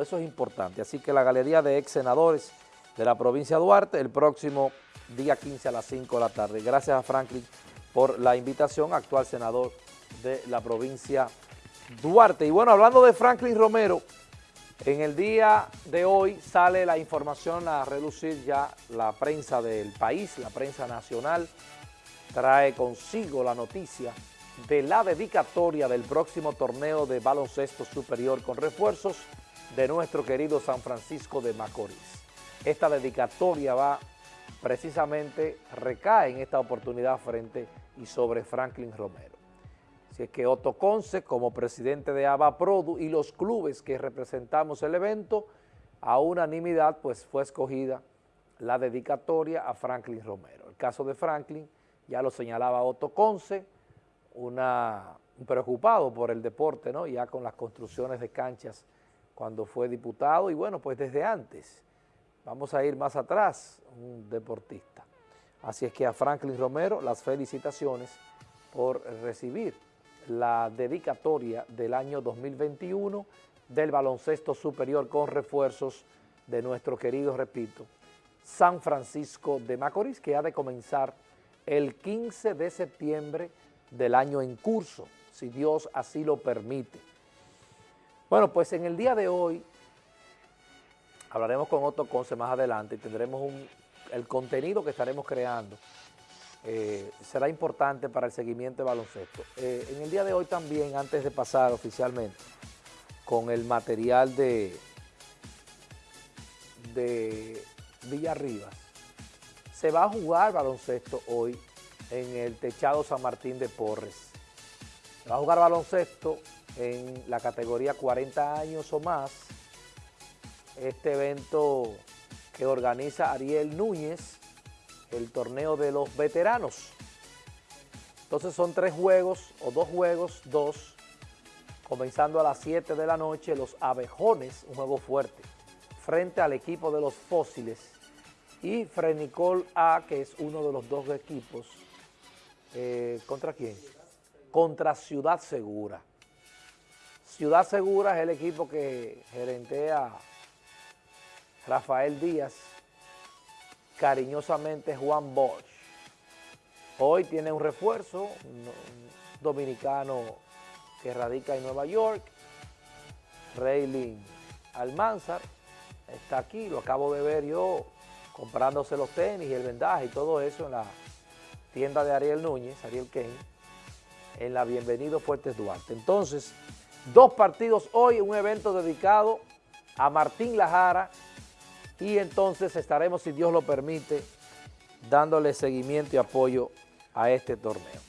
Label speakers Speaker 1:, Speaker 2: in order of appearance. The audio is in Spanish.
Speaker 1: Eso es importante. Así que la galería de ex senadores de la provincia de Duarte el próximo día 15 a las 5 de la tarde. Gracias a Franklin por la invitación, actual senador de la provincia Duarte. Y bueno, hablando de Franklin Romero, en el día de hoy sale la información a relucir ya la prensa del país, la prensa nacional, trae consigo la noticia de la dedicatoria del próximo torneo de baloncesto superior con refuerzos de nuestro querido San Francisco de Macorís. Esta dedicatoria va precisamente, recae en esta oportunidad frente y sobre Franklin Romero. Si es que Otto Conce, como presidente de ABA Produ y los clubes que representamos el evento, a unanimidad pues fue escogida la dedicatoria a Franklin Romero. El caso de Franklin, ya lo señalaba Otto Conce, una, preocupado por el deporte, ¿no? ya con las construcciones de canchas cuando fue diputado y bueno, pues desde antes, vamos a ir más atrás, un deportista. Así es que a Franklin Romero las felicitaciones por recibir la dedicatoria del año 2021 del baloncesto superior con refuerzos de nuestro querido, repito, San Francisco de Macorís, que ha de comenzar el 15 de septiembre del año en curso, si Dios así lo permite. Bueno, pues en el día de hoy hablaremos con Otto Conce más adelante y tendremos el contenido que estaremos creando. Eh, será importante para el seguimiento de baloncesto. Eh, en el día de hoy también, antes de pasar oficialmente con el material de, de Villarribas, se va a jugar baloncesto hoy en el Techado San Martín de Porres. Se va a jugar baloncesto en la categoría 40 años o más, este evento que organiza Ariel Núñez, el torneo de los veteranos. Entonces son tres juegos, o dos juegos, dos, comenzando a las 7 de la noche, los abejones, un juego fuerte, frente al equipo de los fósiles, y Frenicol A, que es uno de los dos equipos, eh, ¿contra quién? Contra Ciudad Segura. Ciudad Segura es el equipo que gerentea Rafael Díaz, cariñosamente Juan Bosch. Hoy tiene un refuerzo, un dominicano que radica en Nueva York, Reylin Almanzar, está aquí, lo acabo de ver yo comprándose los tenis y el vendaje y todo eso en la tienda de Ariel Núñez, Ariel Kane, en la Bienvenido Fuertes Duarte. Entonces, Dos partidos hoy, un evento dedicado a Martín Lajara y entonces estaremos, si Dios lo permite, dándole seguimiento y apoyo a este torneo.